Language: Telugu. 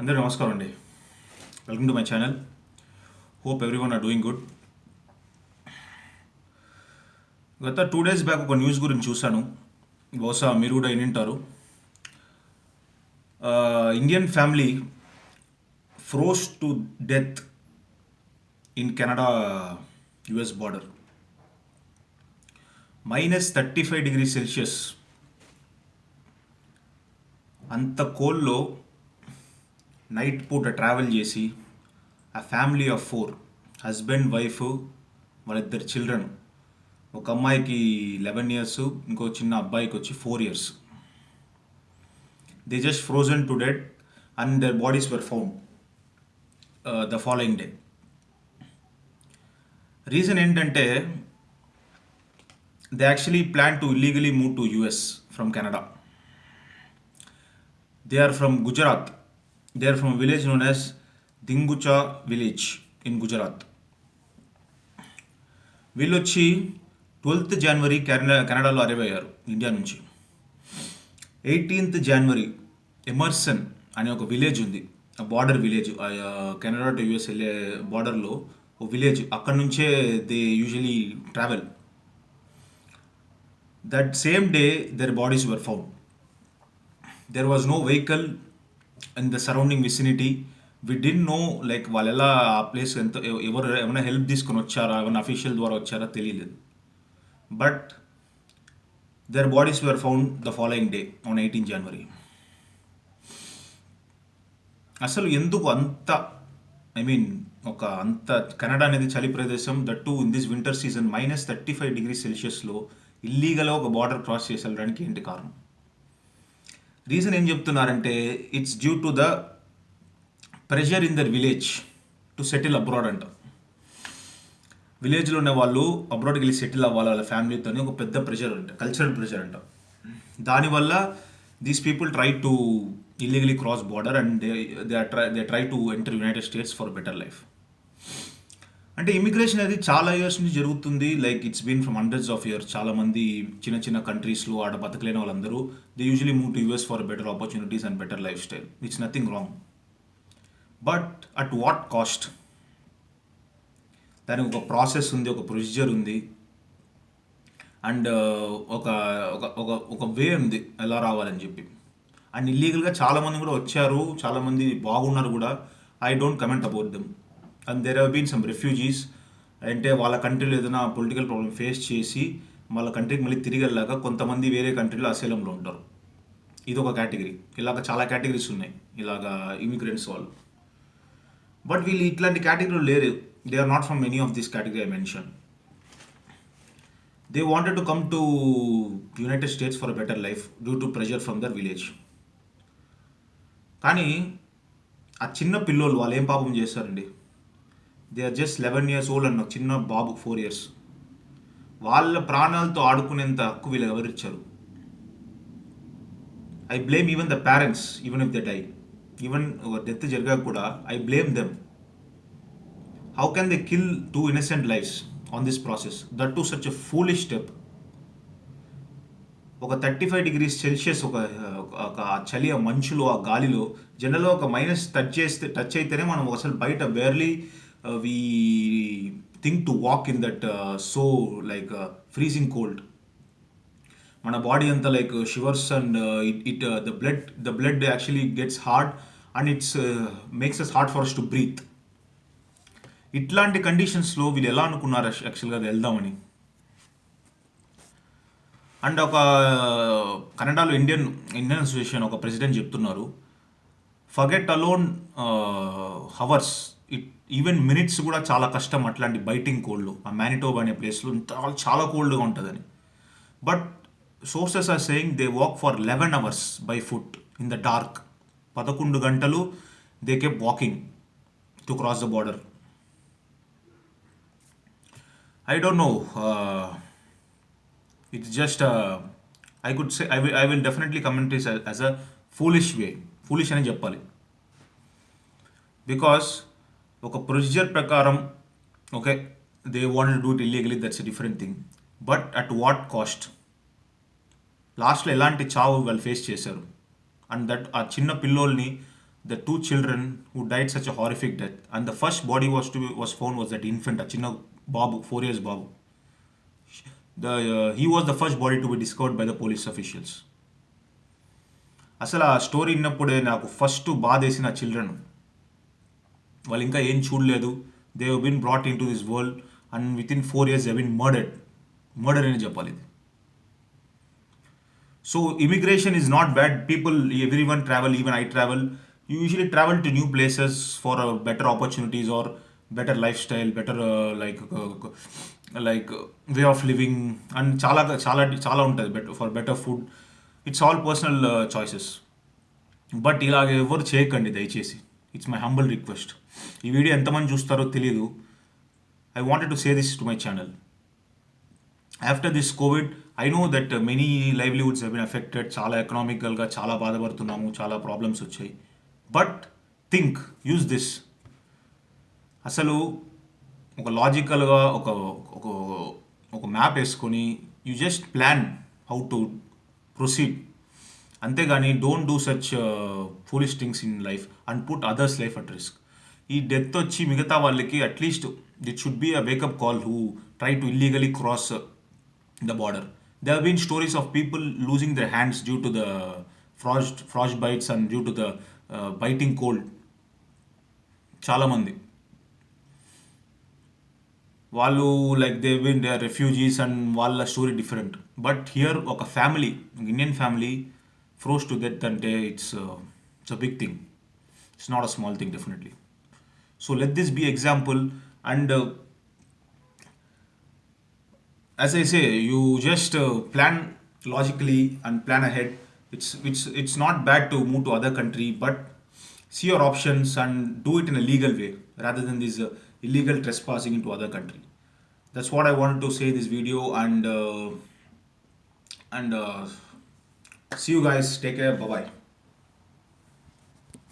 అందరూ నమస్కారం అండి. Welcome to my channel hope everyone are doing good గత టూ డేస్ బ్యాక్ ఒక న్యూస్ గురించి చూశాను. బహుశా మీరు కూడా వినింటారు Indian family froze to death in Canada US border minus thirty five degree Celsius అంత కోల్లో నైట్ పూట ట్రావెల్ చేసి ఆ family of four husband wife వాళ్ళిద్దరు చిల్డ్రన్ ఒక అమ్మాయికి లెవెన్ ఇయర్స్ ఇంకో చిన్న అబ్బాయికి వచ్చి four years. They just frozen to dead and their bodies were found the following day reason ఏంటంటే they actually plan to illegally move to US from Canada they are from Gujarat they are from village known as Dingucha village in Gujarat వీళ్ళు వచ్చి ట్వెల్త్ జనవరి కెనడా కెనడాలో అరైవ్ అయ్యారు ఇండియా నుంచి. ఎయిటీన్త్ జనవరి ఎమర్సన్ అనే ఒక విలేజ్ ఉంది. Border village Canada to US వెళ్ళే బార్డర్లో ఒక విలేజ్ అక్కడ నుంచే they usually travel that same day their bodies were found there was no vehicle and the surrounding vicinity we didn't know like వాళ్ళు ఎలా ఆ ప్లేస్ ఎంత ఎవరు ఏమైనా హెల్ప్ తీసుకొని వచ్చారా ఏమైనా అఫీషియల్ ద్వారా వచ్చారా తెలియలేదు. But their bodies were found the following day on eighteen January అసలు ఎందుకు అంత ఐ మీన్ ఒక అంత కెనడా అనేది చలి ప్రదేశం that too in this winter season minus thirty five degree సెల్సియస్లో ఇల్లీగల్గా ఒక బార్డర్ క్రాస్ చేసి వెళ్ళడానికి ఏంటి కారణం? రీజన్ ఏం చెప్తున్నారంటే it's due to the pressure in their village to settle abroad అంట. విలేజ్లో ఉన్న వాళ్ళు అబ్రాడ్కి వెళ్ళి సెటిల్ అవ్వాలి వాళ్ళ ఫ్యామిలీతో ఒక పెద్ద ప్రెషర్ అంట కల్చరల్ ప్రెషర్ అంట. దానివల్ల these people try to illegally cross border and they they try they try to enter United States for better life అంటే ఇమిగ్రేషన్ అనేది చాలా ఇయర్స్ నుంచి జరుగుతుంది. Like it's been from hundreds of years చాలా మంది చిన్న చిన్న కంట్రీస్లో ఆడ బతకలేని వాళ్ళందరూ they usually move to US for better opportunities and better lifestyle it's nothing wrong but at what cost దానికి ఒక ప్రాసెస్ ఉంది ఒక ప్రొసీజర్ ఉంది. అండ్ uh, ఒక ఒక ఒక ఒక వే ఉంది ఎలా రావాలని చెప్పి. అండ్ ఇల్లీగల్గా చాలామంది కూడా వచ్చారు. చాలామంది బాగున్నారు కూడా. I don't comment about them and there have been some refugees అంటే వాళ్ళ కంట్రీలో ఏదైనా పొలిటికల్ ప్రాబ్లమ్ ఫేస్ చేసి వాళ్ళ కంట్రీకి మళ్ళీ తిరిగి వెళ్ళాక కొంతమంది వేరే కంట్రీలో అసేలంలో ఉంటారు. ఇది ఒక కేటగిరీ ఇలాగ చాలా కేటగిరీస్ ఉన్నాయి. ఇలాగా ఇమిగ్రెంట్స్ వాళ్ళు. బట్ వీళ్ళు ఇట్లాంటి కేటగిరీలు లేరు. They are not from any of this category I mention they wanted to come to United States for better life due to pressure from their village కానీ ఆ చిన్న పిల్లోళ్ళు వాళ్ళు ఏం పాపం చేస్తారండి? They are just eleven years old అన్న చిన్న బాబు ఫోర్ ఇయర్స్ వాళ్ళ ప్రాణాలతో ఆడుకునేంత హక్కు వీళ్ళు ఎవరిచ్చారు I blame even the parents even if the die even death జరిగాక కూడా I blame them how can they kill two innocent lives on this process that too such a foolish step ఒక థర్టీ ఫైవ్ డిగ్రీస్ సెల్సియస్ ఒక ఒక చలి ఆ మంచులో ఆ గాలిలో జనరల్గా ఒక మైనస్ టచ్ చేస్తే టచ్ అయితేనే మనం అసలు బయట barely we think to walk in that so like freezing cold మన బాడీ అంతా like shivers and it it the blood the blood actually gets hard and it's makes us hard for us to breathe ఇట్లాంటి కండిషన్స్లో వీళ్ళు ఎలా అనుకున్నారు యాక్చువల్గా అది వెళ్దామని? అండ్ ఒక కన్నడలో ఇండియన్ ఇండియన్ అసోసియేషన్ ఒక ప్రెసిడెంట్ చెప్తున్నారు. Forget alone hours even minutes కూడా చాలా కష్టం అట్లాంటి బైటింగ్ కోల్డ్ ఆ మ్యానిటోబ్ అనే ప్లేస్లో చాలా చాలా కోల్డ్గా ఉంటుందని. But sources are saying they walk for eleven hours by foot in the dark పదకొండు గంటలు they kept walking to cross the border I don't know it's just I could say I will I will definitely comment as a foolish way foolish అని చెప్పాలి. బికాస్ ఒక ప్రొసీజర్ ప్రకారం okay they want do it illegally that's different thing but at what cost లాస్ట్లో ఎలాంటి చావు వాళ్ళు ఫేస్ చేశారు? అండ్ దట్ ఆ చిన్న పిల్లోల్ని the two children who died such horrific death and the first body was to was found was that infant ఆ చిన్న బాబు four years Babu. The he was the first body to be discovered by the police officials అసలు ఆ స్టోరీ విన్నప్పుడే నాకు ఫస్ట్ బాధ వేసిన చిల్డ్రన్ వాళ్ళు ఇంకా ఏం చూడలేదు. They been brought into this world and with in four years have been murdered murder అని చెప్పాలి ఇది. So immigration is not bad people every one travel even I travel you usually travel to new places for better opportunities or better life style better like like way of living and చాలా చాలా చాలా ఉంటుంది better for better food it's all personal choices but ఇలాగ ఎవరు చేయకండి దయచేసి. ఇట్స్ మై హంబల్ రిక్వెస్ట్ ఈ వీడియో ఎంతమంది చూస్తారో తెలియదు I wanted to say this to my channel after this covid I know that many livelihoods have been affected చాలా ఎకనామికల్గా చాలా బాధపడుతున్నాము. చాలా ప్రాబ్లమ్స్ వచ్చాయి. బట్ థింక్ యూజ్ దిస్ అసలు ఒక లాజికల్గా ఒక ఒక ఒక మ్యాప్ వేసుకొని you just plan how to proceed అంతేగాని don't do such foolish things in life and put others life at risk ఈ డెత్ వచ్చి మిగతా వాళ్ళకి at least that should be a wake up call who try to illegally cross the border they have been stories of people losing their hands due to the frost frost bites and due to the biting cold చాలామంది వాళ్ళు like they when they refugees and వాళ్ళ స్టోరీ డిఫరెంట్ బట్ హియర్ ఒక family Indian family froze to death అంటే it's it's a big thing it's not a small thing definitely So let this be example and uh, as I say, you just uh, plan logically and plan ahead. It's, it's, it's not bad to move to other country, but see your options and do it in a legal way rather than this uh, illegal trespassing into other country. That's what I wanted to say in this video and uh, and uh, see you guys. Take care. Bye-bye.